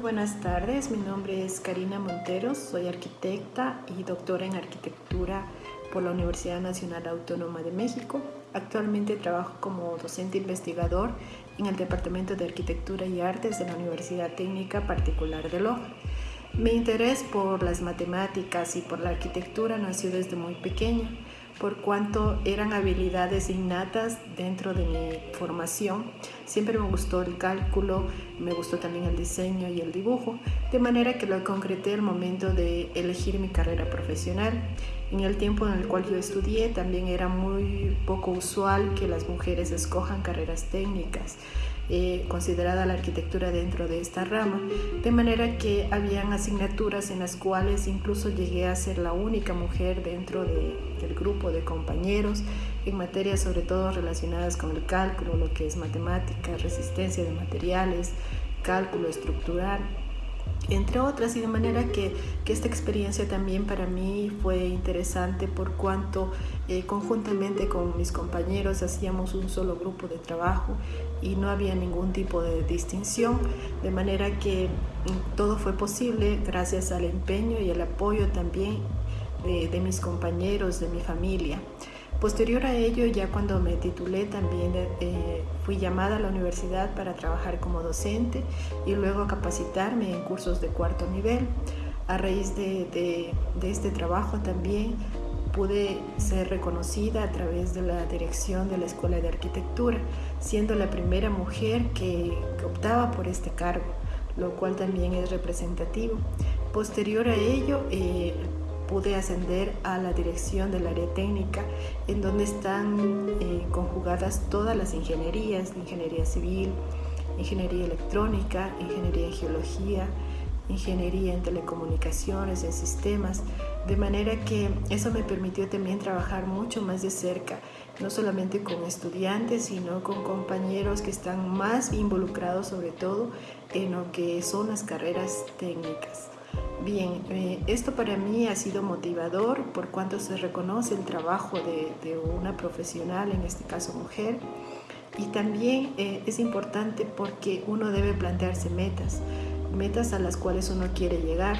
buenas tardes, mi nombre es Karina Monteros, soy arquitecta y doctora en arquitectura por la Universidad Nacional Autónoma de México. Actualmente trabajo como docente investigador en el Departamento de Arquitectura y Artes de la Universidad Técnica Particular de Loja. Mi interés por las matemáticas y por la arquitectura nació desde muy pequeña, por cuanto eran habilidades innatas dentro de mi formación. Siempre me gustó el cálculo, me gustó también el diseño y el dibujo, de manera que lo concreté al momento de elegir mi carrera profesional. En el tiempo en el cual yo estudié también era muy poco usual que las mujeres escojan carreras técnicas. Eh, considerada la arquitectura dentro de esta rama, de manera que habían asignaturas en las cuales incluso llegué a ser la única mujer dentro del grupo de compañeros en materias sobre todo relacionadas con el cálculo, lo que es matemática, resistencia de materiales, cálculo estructural entre otras, y de manera que, esta experiencia también para mí fue interesante por cuanto eh, conjuntamente con mis compañeros hacíamos un solo grupo de trabajo y no había ningún tipo de distinción, de manera que mm, todo fue posible gracias al empeño y el apoyo también de mis compañeros, de mi familia. Posterior a ello, ya cuando me titulé, también eh, fui llamada a la universidad para trabajar como docente y luego capacitarme en cursos de cuarto nivel. A raíz de, este trabajo también pude ser reconocida a través de la dirección de la Escuela de Arquitectura, siendo la primera mujer que, optaba por este cargo, lo cual también es representativo. Posterior a ello, eh, pude ascender a la dirección del área técnica, en donde están eh, conjugadas todas las ingenierías, ingeniería civil, ingeniería electrónica, ingeniería en geología, ingeniería en telecomunicaciones, en sistemas, de manera que eso me permitió también trabajar mucho más de cerca, no solamente con estudiantes, sino con compañeros que están más involucrados sobre todo en lo que son las carreras técnicas. Bien, eh, esto para mí ha sido motivador por cuanto se reconoce el trabajo de, una profesional, en este caso mujer, y también eh, es importante porque uno debe plantearse metas, metas a las cuales uno quiere llegar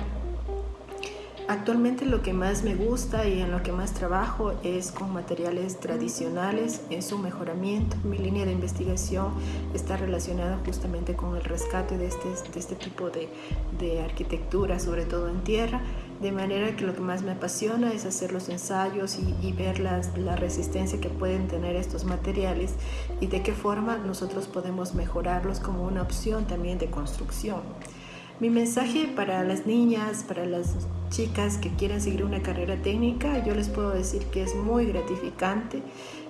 Actualmente lo que más me gusta y en lo que más trabajo es con materiales tradicionales en su mejoramiento. Mi línea de investigación está relacionada justamente con el rescate de este, de este tipo de, de arquitectura, sobre todo en tierra, de manera que lo que más me apasiona es hacer los ensayos y, ver la resistencia que pueden tener estos materiales y de qué forma nosotros podemos mejorarlos como una opción también de construcción. Mi mensaje para las niñas, para las chicas que quieren seguir una carrera técnica, yo les puedo decir que es muy gratificante,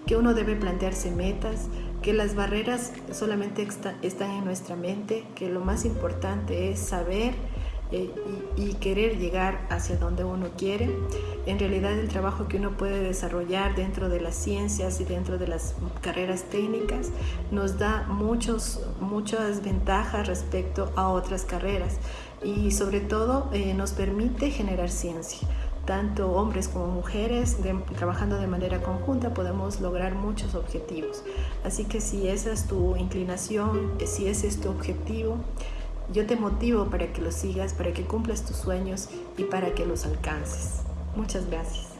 que uno debe plantearse metas, que las barreras solamente están en nuestra mente, que lo más importante es saber eh, y, querer llegar hacia donde uno quiere. En realidad el trabajo que uno puede desarrollar dentro de las ciencias y dentro de las carreras técnicas nos da muchos, muchas ventajas respecto a otras carreras y sobre todo eh, nos permite generar ciencia tanto hombres como mujeres, trabajando de manera conjunta, podemos lograr muchos objetivos. Así que si esa es tu inclinación, si ese es tu objetivo, yo te motivo para que lo sigas, para que cumplas tus sueños y para que los alcances. Muchas gracias.